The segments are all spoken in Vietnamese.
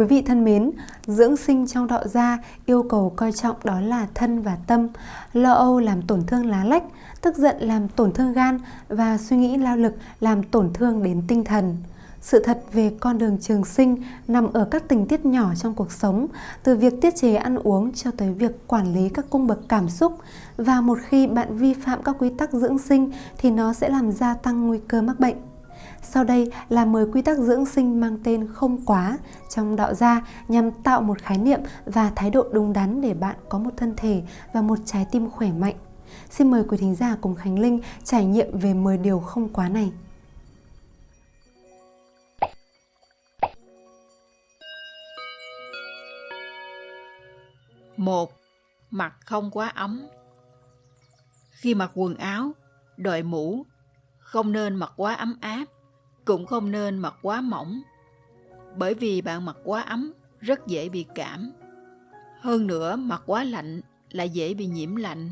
Quý vị thân mến, dưỡng sinh trong đạo gia yêu cầu coi trọng đó là thân và tâm. Lo âu làm tổn thương lá lách, tức giận làm tổn thương gan và suy nghĩ lao lực làm tổn thương đến tinh thần. Sự thật về con đường trường sinh nằm ở các tình tiết nhỏ trong cuộc sống, từ việc tiết chế ăn uống cho tới việc quản lý các cung bậc cảm xúc. Và một khi bạn vi phạm các quy tắc dưỡng sinh thì nó sẽ làm gia tăng nguy cơ mắc bệnh. Sau đây là 10 quy tắc dưỡng sinh mang tên không quá trong đạo gia nhằm tạo một khái niệm và thái độ đúng đắn để bạn có một thân thể và một trái tim khỏe mạnh. Xin mời quý thính giả cùng Khánh Linh trải nghiệm về 10 điều không quá này. một Mặc không quá ấm Khi mặc quần áo, đội mũ, không nên mặc quá ấm áp cũng không nên mặc quá mỏng, bởi vì bạn mặc quá ấm rất dễ bị cảm. Hơn nữa, mặc quá lạnh lại dễ bị nhiễm lạnh.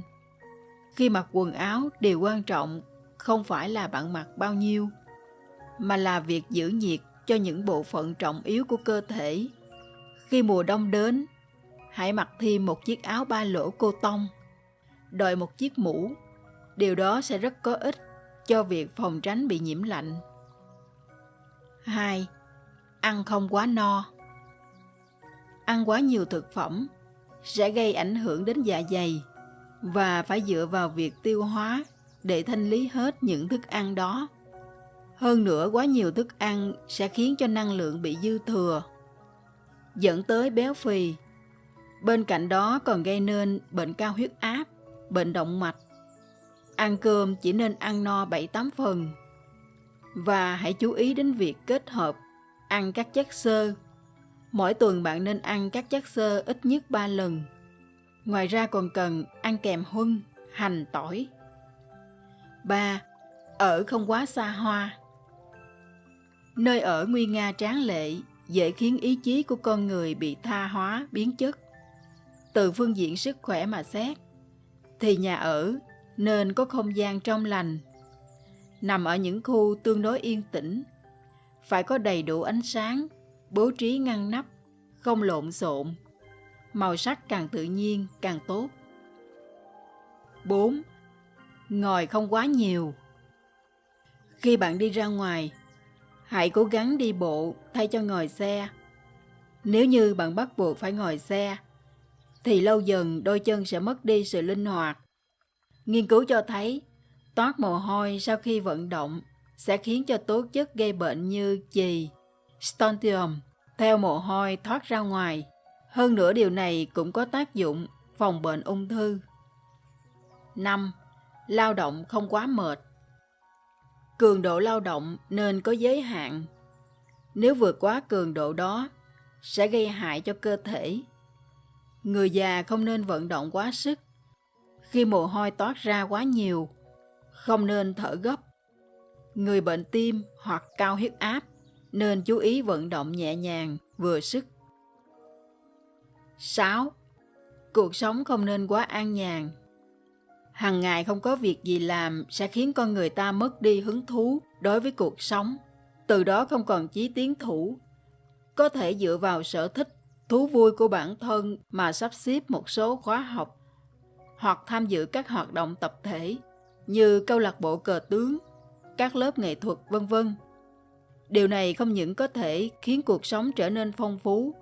Khi mặc quần áo, điều quan trọng không phải là bạn mặc bao nhiêu, mà là việc giữ nhiệt cho những bộ phận trọng yếu của cơ thể. Khi mùa đông đến, hãy mặc thêm một chiếc áo ba lỗ cô tông, đội một chiếc mũ. Điều đó sẽ rất có ích cho việc phòng tránh bị nhiễm lạnh. 2. Ăn không quá no Ăn quá nhiều thực phẩm sẽ gây ảnh hưởng đến dạ dày và phải dựa vào việc tiêu hóa để thanh lý hết những thức ăn đó. Hơn nữa, quá nhiều thức ăn sẽ khiến cho năng lượng bị dư thừa, dẫn tới béo phì. Bên cạnh đó còn gây nên bệnh cao huyết áp, bệnh động mạch. Ăn cơm chỉ nên ăn no 7-8 phần và hãy chú ý đến việc kết hợp ăn các chất xơ. Mỗi tuần bạn nên ăn các chất xơ ít nhất 3 lần. Ngoài ra còn cần ăn kèm huân, hành, tỏi. 3. Ở không quá xa hoa Nơi ở nguy nga tráng lệ dễ khiến ý chí của con người bị tha hóa, biến chất. Từ phương diện sức khỏe mà xét, thì nhà ở nên có không gian trong lành, nằm ở những khu tương đối yên tĩnh, phải có đầy đủ ánh sáng, bố trí ngăn nắp, không lộn xộn. Màu sắc càng tự nhiên càng tốt. 4. Ngồi không quá nhiều. Khi bạn đi ra ngoài, hãy cố gắng đi bộ thay cho ngồi xe. Nếu như bạn bắt buộc phải ngồi xe, thì lâu dần đôi chân sẽ mất đi sự linh hoạt. Nghiên cứu cho thấy Toát mồ hôi sau khi vận động sẽ khiến cho tố chất gây bệnh như chì, strontium theo mồ hôi thoát ra ngoài. Hơn nữa điều này cũng có tác dụng phòng bệnh ung thư. 5. Lao động không quá mệt Cường độ lao động nên có giới hạn. Nếu vượt quá cường độ đó, sẽ gây hại cho cơ thể. Người già không nên vận động quá sức. Khi mồ hôi toát ra quá nhiều, không nên thở gấp. Người bệnh tim hoặc cao huyết áp nên chú ý vận động nhẹ nhàng, vừa sức. 6. Cuộc sống không nên quá an nhàn. Hằng ngày không có việc gì làm sẽ khiến con người ta mất đi hứng thú đối với cuộc sống, từ đó không còn chí tiến thủ. Có thể dựa vào sở thích, thú vui của bản thân mà sắp xếp một số khóa học hoặc tham dự các hoạt động tập thể như câu lạc bộ cờ tướng, các lớp nghệ thuật vân vân. Điều này không những có thể khiến cuộc sống trở nên phong phú,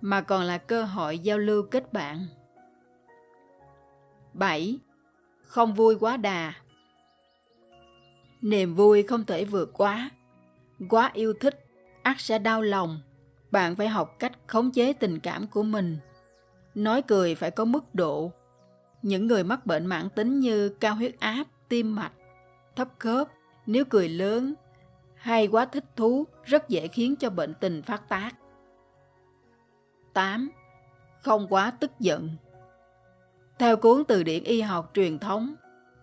mà còn là cơ hội giao lưu kết bạn. 7. Không vui quá đà Niềm vui không thể vượt quá. Quá yêu thích, ắt sẽ đau lòng. Bạn phải học cách khống chế tình cảm của mình. Nói cười phải có mức độ. Những người mắc bệnh mãn tính như cao huyết áp, tim mạch, thấp khớp, nếu cười lớn hay quá thích thú rất dễ khiến cho bệnh tình phát tác. 8. Không quá tức giận Theo cuốn từ điển y học truyền thống,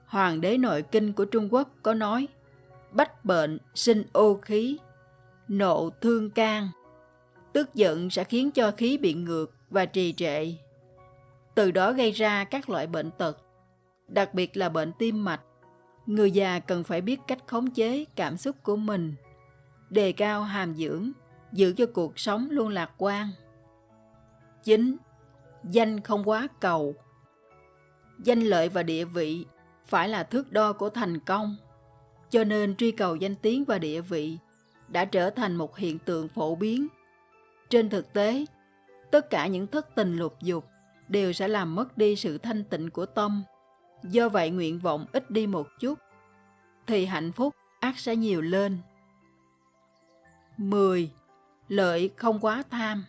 Hoàng đế nội kinh của Trung Quốc có nói Bách bệnh sinh ô khí, nộ thương can. Tức giận sẽ khiến cho khí bị ngược và trì trệ. Từ đó gây ra các loại bệnh tật, đặc biệt là bệnh tim mạch, người già cần phải biết cách khống chế cảm xúc của mình đề cao hàm dưỡng giữ cho cuộc sống luôn lạc quan 9. Danh không quá cầu Danh lợi và địa vị phải là thước đo của thành công. Cho nên truy cầu danh tiếng và địa vị đã trở thành một hiện tượng phổ biến. Trên thực tế, tất cả những thất tình lục dục đều sẽ làm mất đi sự thanh tịnh của tâm. Do vậy nguyện vọng ít đi một chút, thì hạnh phúc ác sẽ nhiều lên. 10. Lợi không quá tham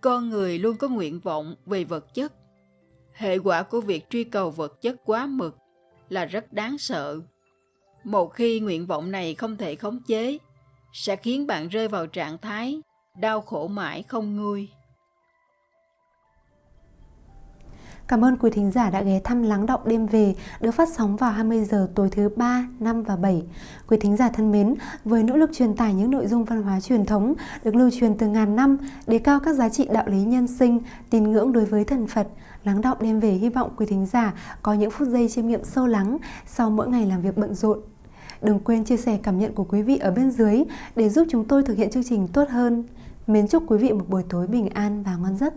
Con người luôn có nguyện vọng về vật chất. Hệ quả của việc truy cầu vật chất quá mực là rất đáng sợ. Một khi nguyện vọng này không thể khống chế, sẽ khiến bạn rơi vào trạng thái đau khổ mãi không nguôi. Cảm ơn quý thính giả đã ghé thăm Lắng Động Đêm Về được phát sóng vào 20 giờ tối thứ 3, 5 và 7. Quý thính giả thân mến, với nỗ lực truyền tải những nội dung văn hóa truyền thống được lưu truyền từ ngàn năm, đề cao các giá trị đạo lý nhân sinh, tín ngưỡng đối với thần Phật, Lắng Động Đêm Về hy vọng quý thính giả có những phút giây chiêm nghiệm sâu lắng sau mỗi ngày làm việc bận rộn. Đừng quên chia sẻ cảm nhận của quý vị ở bên dưới để giúp chúng tôi thực hiện chương trình tốt hơn. Mến chúc quý vị một buổi tối bình an và ngon giấc.